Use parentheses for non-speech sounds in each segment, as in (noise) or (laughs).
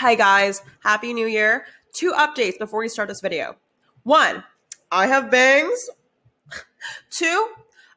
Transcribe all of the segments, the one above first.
Hi guys, Happy New Year. Two updates before we start this video. One, I have bangs. (laughs) Two,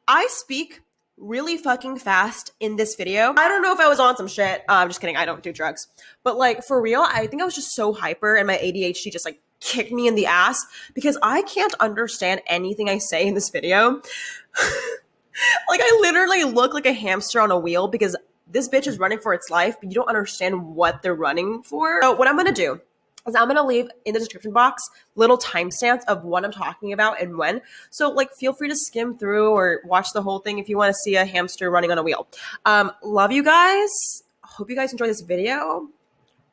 I speak really fucking fast in this video. I don't know if I was on some shit. Uh, I'm just kidding, I don't do drugs. But like for real, I think I was just so hyper and my ADHD just like kicked me in the ass because I can't understand anything I say in this video. (laughs) like I literally look like a hamster on a wheel because this bitch is running for its life, but you don't understand what they're running for. So what I'm gonna do is I'm gonna leave in the description box little timestamps of what I'm talking about and when. So like feel free to skim through or watch the whole thing if you want to see a hamster running on a wheel. Um, love you guys. Hope you guys enjoy this video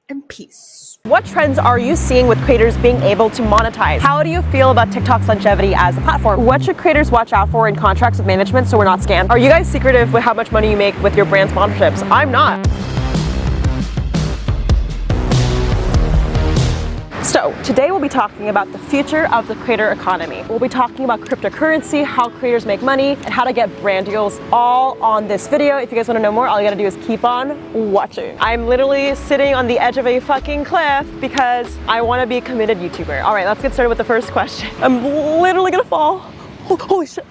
and peace. What trends are you seeing with creators being able to monetize? How do you feel about TikTok's longevity as a platform? What should creators watch out for in contracts with management so we're not scammed? Are you guys secretive with how much money you make with your brand sponsorships? I'm not. So today we'll be talking about the future of the creator economy. We'll be talking about cryptocurrency, how creators make money, and how to get brand deals all on this video. If you guys wanna know more, all you gotta do is keep on watching. I'm literally sitting on the edge of a fucking cliff because I wanna be a committed YouTuber. All right, let's get started with the first question. I'm literally gonna fall. holy shit.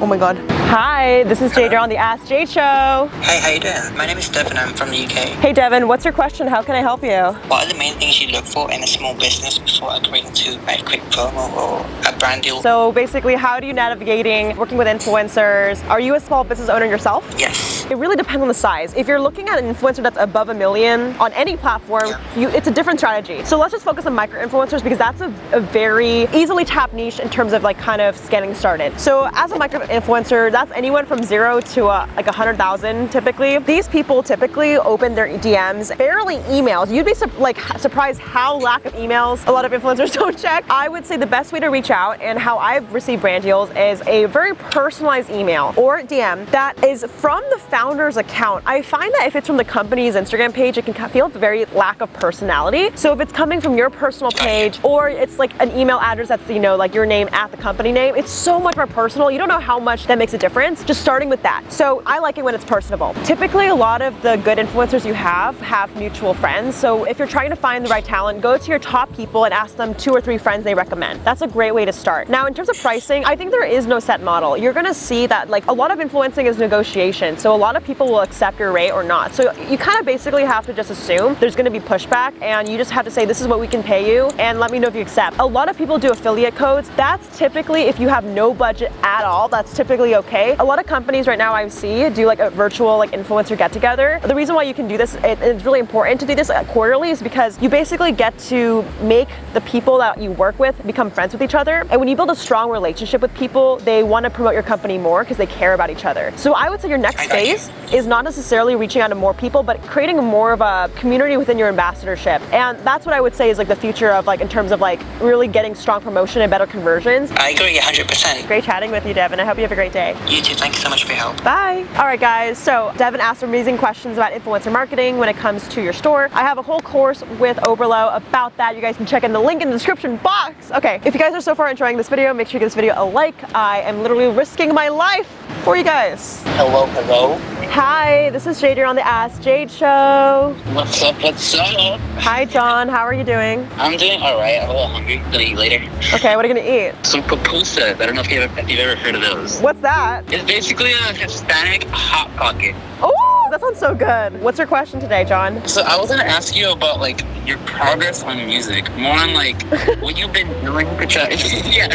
Oh my god. Hi, this is Jade. You're on the Ask Jade Show. Hey, how you doing? My name is Devin. I'm from the UK. Hey Devin, what's your question? How can I help you? What are the main things you look for in a small business before agreeing to a quick promo or a brand deal? So basically, how do you navigating working with influencers? Are you a small business owner yourself? Yes. It really depends on the size. If you're looking at an influencer that's above a million on any platform, yeah. you, it's a different strategy. So let's just focus on micro influencers because that's a, a very easily tapped niche in terms of like kind of getting started. So as a micro influencer, that's anyone from zero to uh, like a hundred thousand typically. These people typically open their DMs, barely emails. You'd be like surprised how lack of emails a lot of influencers (laughs) don't check. I would say the best way to reach out and how I've received brand deals is a very personalized email or DM that is from the founder's account. I find that if it's from the company's Instagram page, it can feel very lack of personality. So if it's coming from your personal page or it's like an email address that's, you know, like your name at the company name, it's so much more personal. You don't know how much that makes a difference, just starting with that. So I like it when it's personable. Typically, a lot of the good influencers you have have mutual friends. So if you're trying to find the right talent, go to your top people and ask them two or three friends they recommend. That's a great way to start. Now, in terms of pricing, I think there is no set model. You're gonna see that like a lot of influencing is negotiation. So a lot of people will accept your rate or not. So you kind of basically have to just assume there's gonna be pushback and you just have to say, this is what we can pay you and let me know if you accept. A lot of people do affiliate codes. That's typically if you have no budget at all, that's typically okay. A lot of companies right now I see do like a virtual like influencer get together. The reason why you can do this, it, it's really important to do this quarterly is because you basically get to make the people that you work with become friends with each other. And when you build a strong relationship with people, they want to promote your company more because they care about each other. So I would say your next phase is not necessarily reaching out to more people, but creating more of a community within your ambassadorship. And that's what I would say is like the future of like in terms of like really getting strong promotion and better conversions. I agree 100%. Great chatting with you, Devin. I hope you have a great day. You too. Thank you so much for your help. Bye. All right, guys. So Devin asked amazing questions about influencer marketing when it comes to your store. I have a whole course with Oberlo about that. You guys can check in the link in the description box. Okay, if you guys are so far enjoying this video, make sure you give this video a like. I am literally risking my life for you guys. Hello, hello. Hi, this is Jade. You're on the Ask Jade Show. What's up, what's up? Hi, John. How are you doing? I'm doing all right. I'm a little hungry. Gonna eat later. Okay, what are you gonna eat? Some pupusas. I don't know if you've ever, if you've ever heard of those. What's that? It's basically a Hispanic hot pocket. Oh, that sounds so good. What's your question today, John? So I was gonna ask you about like your progress on music, more on like (laughs) what you've been doing to try. (laughs) yeah.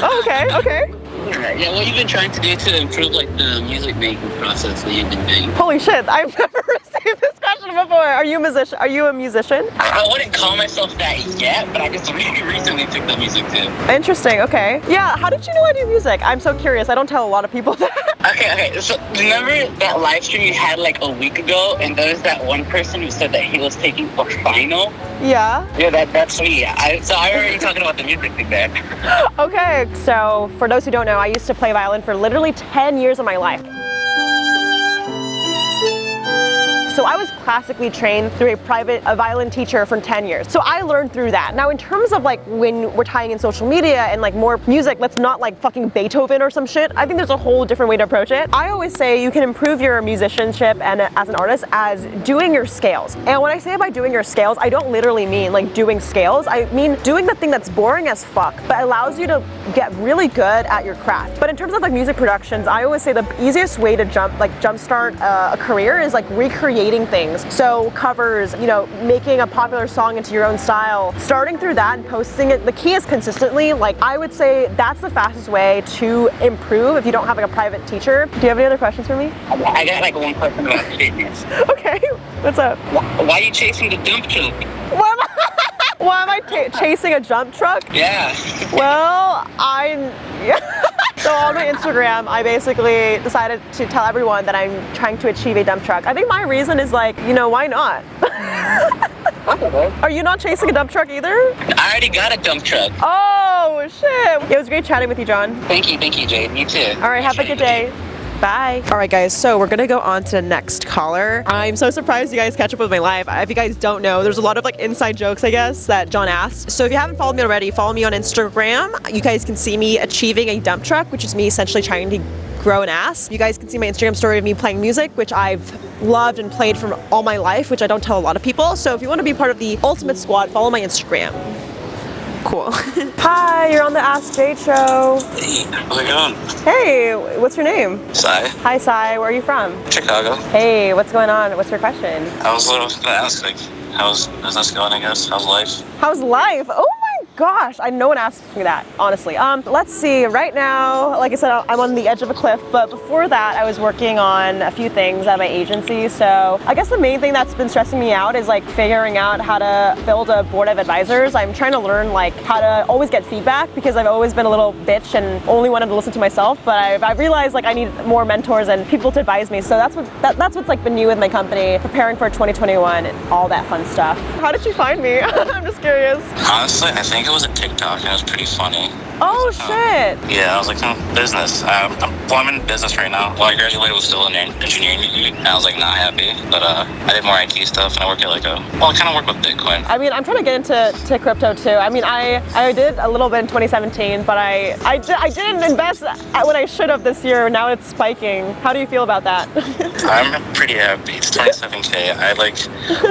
Oh, okay. Okay. Yeah, what you've been trying to do to improve like the music making process that you've been doing. Holy shit, I've (laughs) never received this before. Are you a musician? Are you a musician? I, I wouldn't call myself that yet, but I just really recently took the music too. Interesting, okay. Yeah, how did you know I do music? I'm so curious. I don't tell a lot of people (laughs) that. Okay, okay. So remember that live stream you had like a week ago, and there was that one person who said that he was taking for final. Yeah. Yeah, that that's me. I, so I already talking about the music thing there. (laughs) okay, so for those who don't know, I used to play violin for literally 10 years of my life. So I was classically trained through a private a violin teacher for 10 years. So I learned through that. Now in terms of like when we're tying in social media and like more music, let's not like fucking Beethoven or some shit. I think there's a whole different way to approach it. I always say you can improve your musicianship and as an artist as doing your scales. And when I say by doing your scales, I don't literally mean like doing scales. I mean doing the thing that's boring as fuck, but allows you to get really good at your craft. But in terms of like music productions, I always say the easiest way to jump, like jumpstart uh, a career is like recreating things. So covers, you know, making a popular song into your own style, starting through that and posting it. The key is consistently. Like I would say that's the fastest way to improve if you don't have like a private teacher. Do you have any other questions for me? I got like one question about fitness. (laughs) Okay, what's up? Why, why are you chasing the dump truck? (laughs) Why am I, I chasing a jump truck? Yeah. Well, I'm. Yeah. (laughs) so on my Instagram, I basically decided to tell everyone that I'm trying to achieve a dump truck. I think my reason is like, you know, why not? (laughs) Are you not chasing a dump truck either? I already got a dump truck. Oh shit! It was great chatting with you, John. Thank you, thank you, Jade. You too. All right, have a good day. Bye. All right, guys, so we're gonna go on to the next caller. I'm so surprised you guys catch up with my life. If you guys don't know, there's a lot of like inside jokes, I guess, that John asked. So if you haven't followed me already, follow me on Instagram. You guys can see me achieving a dump truck, which is me essentially trying to grow an ass. You guys can see my Instagram story of me playing music, which I've loved and played from all my life, which I don't tell a lot of people. So if you want to be part of the Ultimate Squad, follow my Instagram. Cool. (laughs) Hi, you're on the Ask Jade show. Hey, how's it going? Hey, what's your name? Sai, Hi, Sai. Where are you from? Chicago. Hey, what's going on? What's your question? I was gonna ask, like, how's business going, I guess? How's life? How's life? Oh my gosh, I no one asks me that, honestly. Um, let's see. Right now, like I said, I'm on the edge of a cliff. But before that, I was working on a few things at my agency. So I guess the main thing that's been stressing me out is like figuring out how to build a board of advisors. I'm trying to learn like how to always get feedback because I've always been a little bitch and only wanted to listen to myself. But I've, I've realized like I need more mentors and people to advise me. So that's what that, that's what's like been new with my company, preparing for 2021 and all that fun stuff. How did you find me? (laughs) I'm just curious. Honestly, I think it was a TikTok and it was pretty funny. Oh shit. Yeah, I was like, hmm, business. Um, I'm, well, I'm in business right now. Well, I graduated was still in en- engineering and I was like not happy. But uh, I did more IT stuff, and I work at like a, well, I kind of work with Bitcoin. I mean, I'm trying to get into to crypto too. I mean, I, I did a little bit in 2017, but I I, di- I didn't invest when I should have this year. Now it's spiking. How do you feel about that? (laughs) I'm pretty happy. It's 27k. I like,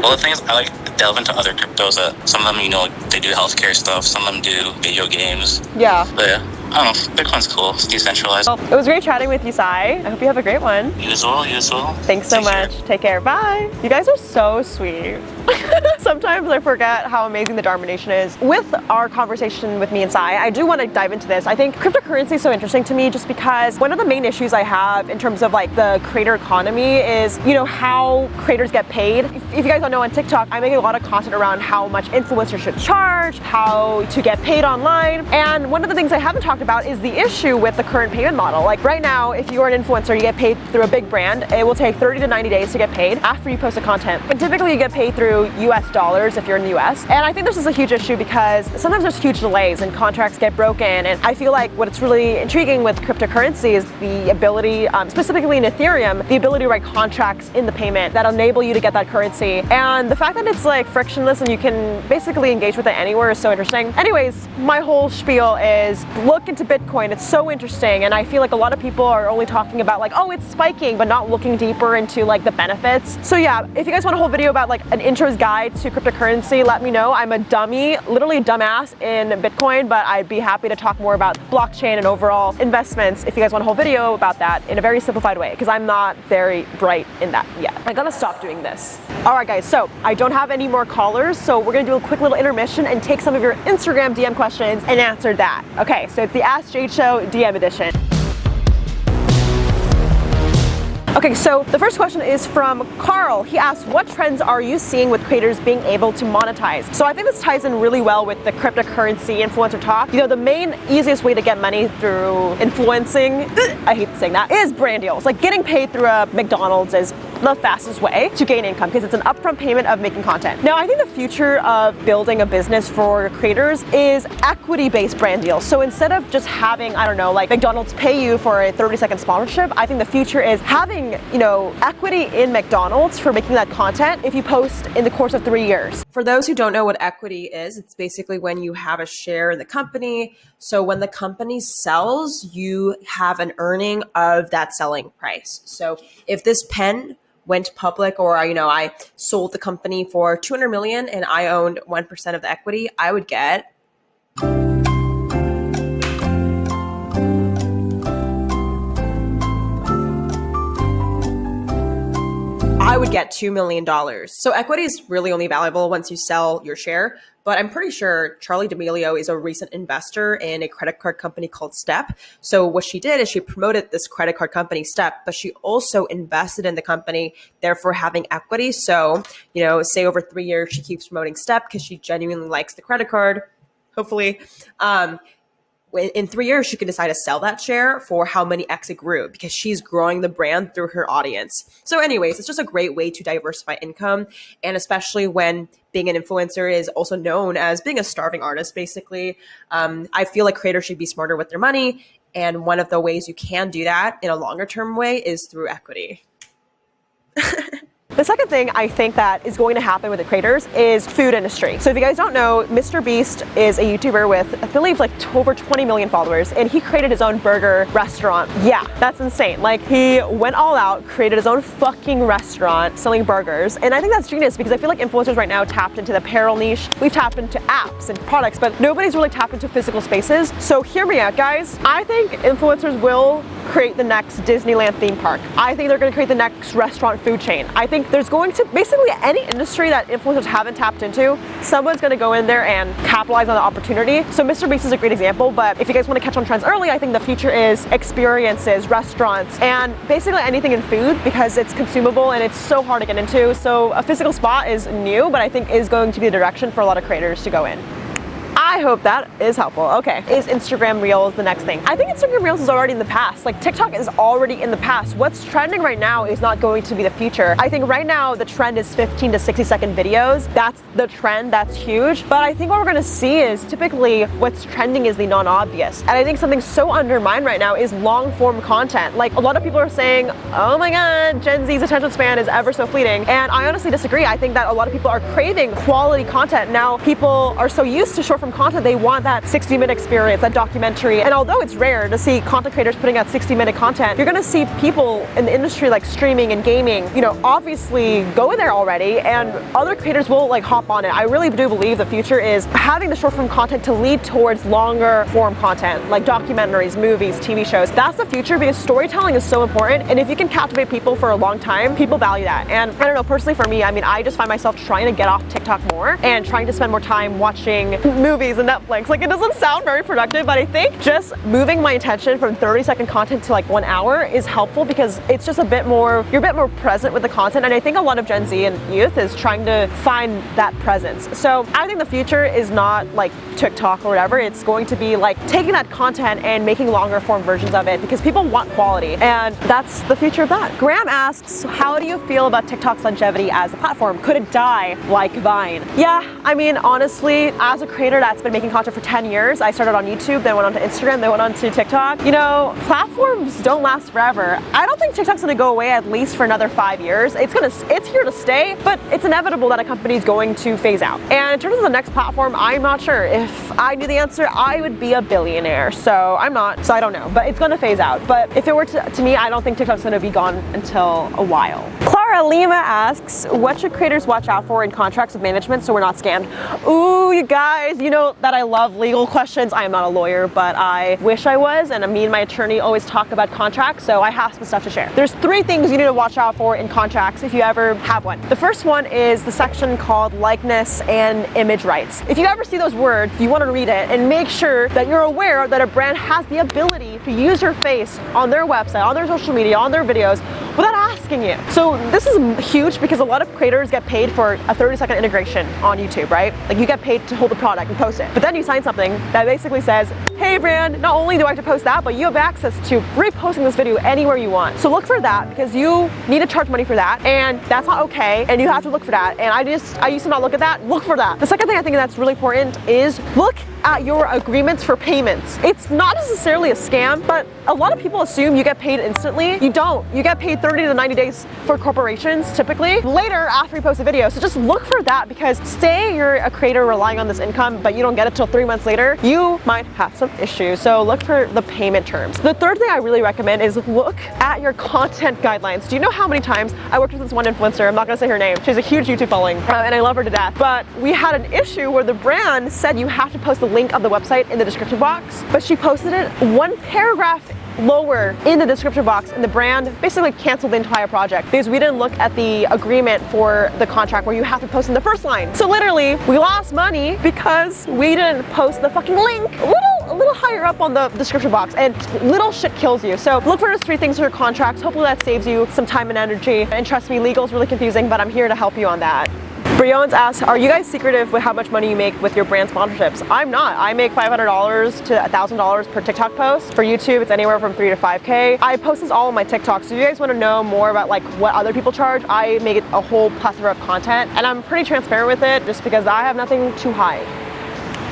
well, the thing is, I like delve into other cryptos. That some of them, you know, they do healthcare stuff. Some of them do video games. yeah. But yeah, I don't know. Bitcoin's cool. It's decentralized. Well, it was great chatting with you, Sai. I hope you have a great one. You as well. You as well. Thanks so Take care. much. Take care. Bye. You guys are so sweet. (laughs) Sometimes I forget how amazing the Dharma Nation is. With our conversation with me and Sai, I do want to dive into this. I think cryptocurrency is so interesting to me just because one of the main issues I have in terms of like the creator economy is, you know, how creators get paid. If, you guys don't know on TikTok, I make a lot of content around how much influencers should charge, how to get paid online. And one of the things I haven't talked about is the issue with the current payment model. Like right now, if you're an influencer, you get paid through a big brand. It will take 30 to 90 days to get paid after you post the content. And typically you get paid through US dollars if you're in the US. And I think this is a huge issue because sometimes there's huge delays and contracts get broken. And I feel like what's really intriguing with cryptocurrency is the ability, um, specifically in Ethereum, the ability to write contracts in the payment that enable you to get that currency. And the fact that it's like frictionless and you can basically engage with it anywhere is so interesting. Anyways, my whole spiel is look into Bitcoin. It's so interesting. And I feel like a lot of people are only talking about like, oh, it's spiking, but not looking deeper into like the benefits. So yeah, if you guys want a whole video about like an guide to cryptocurrency, let me know. I'm a dummy, literally a dumbass in Bitcoin, but I'd be happy to talk more about blockchain and overall investments if you guys want a whole video about that in a very simplified way, because I'm not very bright in that yet. I gotta stop doing this. All right, guys, so I don't have any more callers, so we're gonna do a quick little intermission and take some of your Instagram DM questions and answer that. Okay, so it's the Ask Jade Show DM edition. Okay, so the first question is from Carl. He asks, what trends are you seeing with creators being able to monetize? So I think this ties in really well with the cryptocurrency influencer talk. You know, the main easiest way to get money through influencing, I hate saying that, is brand deals. Like getting paid through a McDonald's is the fastest way to gain income because it's an upfront payment of making content. Now, I think the future of building a business for creators is equity-based brand deals. So instead of just having, I don't know, like McDonald's pay you for a 30 second sponsorship, I think the future is having getting, you know, equity in McDonald's for making that content if you post in the course of three years. For those who don't know what equity is, it's basically when you have a share in the company. So when the company sells, you have an earning of that selling price. So if this pen went public or you know I sold the company for 200 million and I owned 1% of the equity, I would get would get $2 million. So equity is really only valuable once you sell your share. But I'm pretty sure Charli D'Amelio is a recent investor in a credit card company called Step. So what she did is she promoted this credit card company Step, but she also invested in the company, therefore having equity. So, you know, say over three years, she keeps promoting Step because she genuinely likes the credit card, hopefully. Um, in three years, she can decide to sell that share for how many X it grew because she's growing the brand through her audience. So, anyways, it's just a great way to diversify income. And especially when being an influencer is also known as being a starving artist, basically, um, I feel like creators should be smarter with their money. And one of the ways you can do that in a longer term way is through equity. (laughs) The second thing I think that is going to happen with the creators is food industry. So if you guys don't know, Mr. Beast is a YouTuber with, I believe, like over 20 million followers, and he created his own burger restaurant. Yeah, that's insane. Like he went all out, created his own fucking restaurant selling burgers, and I think that's genius because I feel like influencers right now tapped into the apparel niche. We've tapped into apps and products, but nobody's really tapped into physical spaces. So hear me out, guys. I think influencers will create the next Disneyland theme park. I think they're going to create the next restaurant food chain. I think there's going to basically any industry that influencers haven't tapped into, someone's going to go in there and capitalize on the opportunity. So Mr. Beast is a great example, but if you guys want to catch on trends early, I think the future is experiences, restaurants, and basically anything in food because it's consumable and it's so hard to get into. So a physical spot is new, but I think is going to be the direction for a lot of creators to go in. I hope that is helpful. Okay, is Instagram Reels the next thing? I think Instagram Reels is already in the past. Like TikTok is already in the past. What's trending right now is not going to be the future. I think right now the trend is 15 to 60 second videos. That's the trend, that's huge. But I think what we're gonna see is typically what's trending is the non-obvious. And I think something so undermined right now is long form content. Like a lot of people are saying, oh my God, Gen Z's attention span is ever so fleeting. And I honestly disagree. I think that a lot of people are craving quality content. Now people are so used to short form content, they want that 60 minute experience, that documentary. And although it's rare to see content creators putting out 60 minute content, you're gonna see people in the industry like streaming and gaming, you know, obviously go in there already and other creators will like hop on it. I really do believe the future is having the short form content to lead towards longer form content, like documentaries, movies, TV shows. That's the future because storytelling is so important. And if you can captivate people for a long time, people value that. And I don't know, personally for me, I mean, I just find myself trying to get off TikTok more and trying to spend more time watching movies movies and Netflix. Like it doesn't sound very productive, but I think just moving my attention from 30 second content to like one hour is helpful because it's just a bit more, you're a bit more present with the content. And I think a lot of Gen Z and youth is trying to find that presence. So I think the future is not like TikTok or whatever. It's going to be like taking that content and making longer form versions of it because people want quality. And that's the future of that. Graham asks, how do you feel about TikTok's longevity as a platform? Could it die like Vine? Yeah, I mean, honestly, as a creator that's been making content for 10 years. I started on YouTube, then went on to Instagram, then went on to TikTok. You know, platforms don't last forever. I don't think TikTok's gonna go away at least for another five years. It's gonna, it's here to stay, but it's inevitable that a company's going to phase out. And in terms of the next platform, I'm not sure. If I knew the answer, I would be a billionaire. So I'm not, so I don't know, but it's gonna phase out. But if it were to, to me, I don't think TikTok's gonna be gone until a while. Clara Lima asks, what should creators watch out for in contracts with management so we're not scammed? Ooh, you guys, you know that I love legal questions. I am not a lawyer, but I wish I was, and me and my attorney always talk about contracts, so I have some stuff to share. There's three things you need to watch out for in contracts if you ever have one. The first one is the section called likeness and image rights. If you ever see those words, you want to read it and make sure that you're aware that a brand has the ability to use your face on their website, on their social media, on their videos without asking you. So this is huge because a lot of creators get paid for a 30 second integration on YouTube, right? Like you get paid to hold the product and post it. But then you sign something that basically says, hey brand, not only do I have to post that, but you have access to reposting this video anywhere you want. So look for that because you need to charge money for that and that's not okay and you have to look for that. And I just, I used to not look at that, look for that. The second thing I think that's really important is look at your agreements for payments. It's not necessarily a scam, but a lot of people assume you get paid instantly. You don't. You get paid 30 to 90 days for corporations typically later after you post a video. So just look for that because say you're a creator relying on this income, but you don't get it till three months later, you might have some issues. So look for the payment terms. The third thing I really recommend is look at your content guidelines. Do you know how many times I worked with this one influencer? I'm not gonna say her name. She has a huge YouTube following uh, and I love her to death. But we had an issue where the brand said you have to post the link of the website in the description box, but she posted it one paragraph lower in the description box and the brand basically canceled the entire project because we didn't look at the agreement for the contract where you have to post in the first line. So literally we lost money because we didn't post the fucking link. A little a little higher up on the description box and little shit kills you. So look for those three things in your contracts. Hopefully that saves you some time and energy. And trust me, legal is really confusing, but I'm here to help you on that. Brian's asks, are you guys secretive with how much money you make with your brand sponsorships? I'm not. I make $500 to $1,000 per TikTok post. For YouTube, it's anywhere from 3 to 5K. I post this all on my TikTok, so if you guys want to know more about like what other people charge, I make a whole plethora of content, and I'm pretty transparent with it just because I have nothing to hide.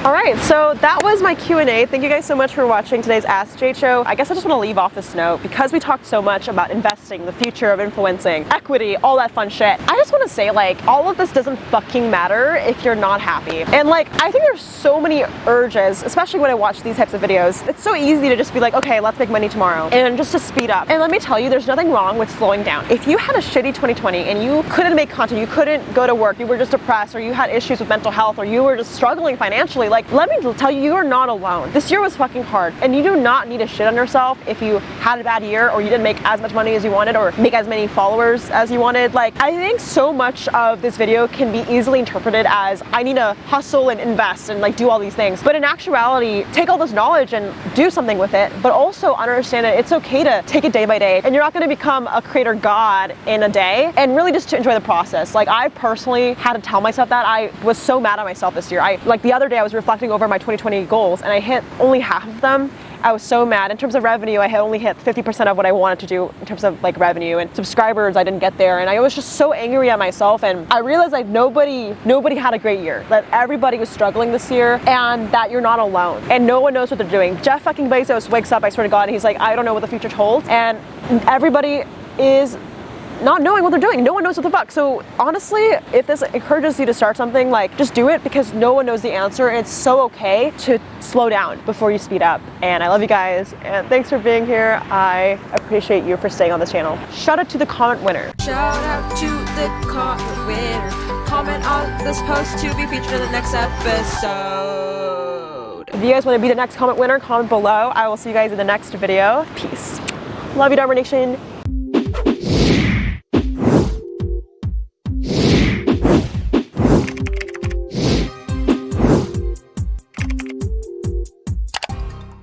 All right, so that was my Q&A. Thank you guys so much for watching today's Ask Show. I guess I just want to leave off this note because we talked so much about investing, the future of influencing, equity, all that fun shit. I just want to say like all of this doesn't fucking matter if you're not happy. And like I think there's so many urges, especially when I watch these types of videos. It's so easy to just be like, okay, let's make money tomorrow and just to speed up. And let me tell you, there's nothing wrong with slowing down. If you had a shitty 2020 and you couldn't make content, you couldn't go to work, you were just depressed or you had issues with mental health or you were just struggling financially, like let me tell you, you are not alone. This year was fucking hard and you do not need to shit on yourself if you had a bad year or you didn't make as much money as you wanted or make as many followers as you wanted. Like, I think so much of this video can be easily interpreted as I need to hustle and invest and like do all these things. But in actuality, take all this knowledge and do something with it, but also understand that it's okay to take it day by day and you're not gonna become a creator god in a day and really just to enjoy the process. Like I personally had to tell myself that I was so mad at myself this year. I like the other day I was reflecting over my 2020 goals and I hit only half of them. I was so mad. In terms of revenue, I had only hit 50% of what I wanted to do in terms of like revenue and subscribers, I didn't get there. And I was just so angry at myself. And I realized like nobody, nobody had a great year. That everybody was struggling this year and that you're not alone. And no one knows what they're doing. Jeff fucking Bezos wakes up, I swear to God, and he's like, I don't know what the future holds. And everybody is not knowing what they're doing. No one knows what the fuck. So honestly, if this encourages you to start something, like just do it because no one knows the answer. And it's so okay to slow down before you speed up. And I love you guys. And thanks for being here. I appreciate you for staying on this channel. Shout out to the comment winner. Shout out to the comment winner. Comment on this post to be featured in the next episode. If you guys want to be the next comment winner, comment below. I will see you guys in the next video. Peace. Love you, Dharma Nation.